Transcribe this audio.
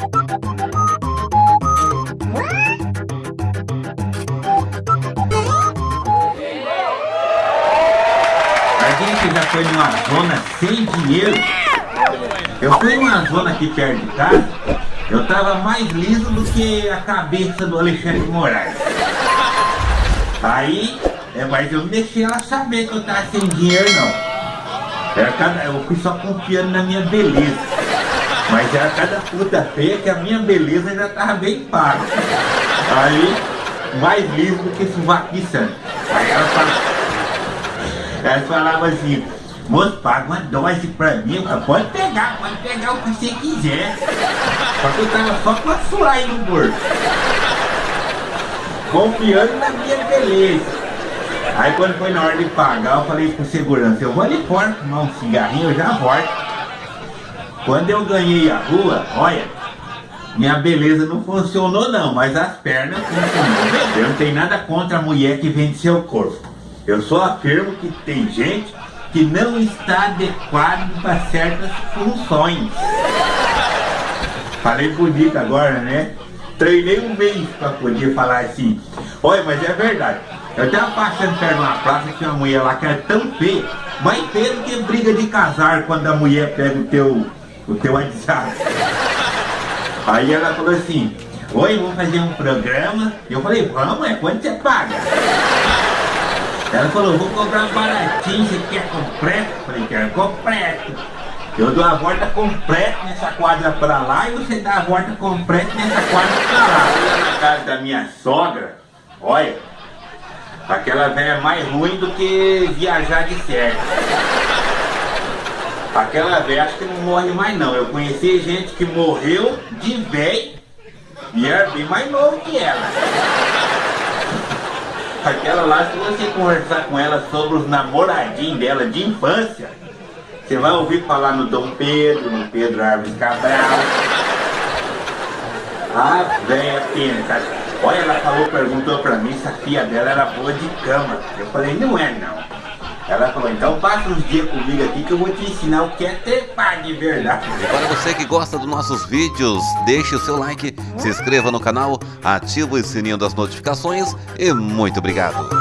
A gente já foi numa zona sem dinheiro. Eu fui numa zona aqui perto de casa, eu tava mais liso do que a cabeça do Alexandre Moraes. Aí, é, mas eu não deixei ela saber que eu tava sem dinheiro não. Eu fui só confiando na minha beleza. Mas era cada puta feia que a minha beleza já tava bem paga. Aí, mais liso do que suvaquiçando. Aí ela falava, ela falava assim, moço, paga uma dose pra mim. Pode pegar, pode pegar o que você quiser. Só que eu tava só com a sua aí no bolso. Confiando na minha beleza. Aí quando foi na hora de pagar, eu falei pro segurança, eu vou ali fora fumar um cigarrinho, eu já volto. Quando eu ganhei a rua, olha, minha beleza não funcionou não, mas as pernas funcionam. Eu não tenho nada contra a mulher que vende seu corpo. Eu só afirmo que tem gente que não está adequado para certas funções. Falei bonito agora, né? Treinei um mês para poder falar assim. Olha, mas é verdade. Eu tava passando perto de uma praça que uma mulher lá que era tão feia, mais feia do que briga de casar quando a mulher pega o teu, o teu WhatsApp. Aí ela falou assim, oi, vamos fazer um programa. Eu falei, vamos, é quanto você paga? Ela falou, vou comprar baratinho, você quer completo? Eu falei, quero completo. Eu dou a volta completa nessa quadra pra lá e você dá a volta completa nessa quadra pra lá. Na casa da minha sogra, olha, aquela velha é mais ruim do que viajar de certo. Aquela velha acho que não morre mais não. Eu conheci gente que morreu de velho e era bem mais novo que ela. Aquela lá, se você conversar com ela sobre os namoradinhos dela de infância, você vai ouvir falar no Dom Pedro, no Pedro Árvores Cabral. Ah, velha pena, Olha, ela falou, perguntou pra mim se a filha dela era boa de cama. Eu falei, não é não. Ela falou, então passa uns dias comigo aqui que eu vou te ensinar o que é ter pai de verdade. E para você que gosta dos nossos vídeos, deixe o seu like, se inscreva no canal, ative o sininho das notificações e muito obrigado.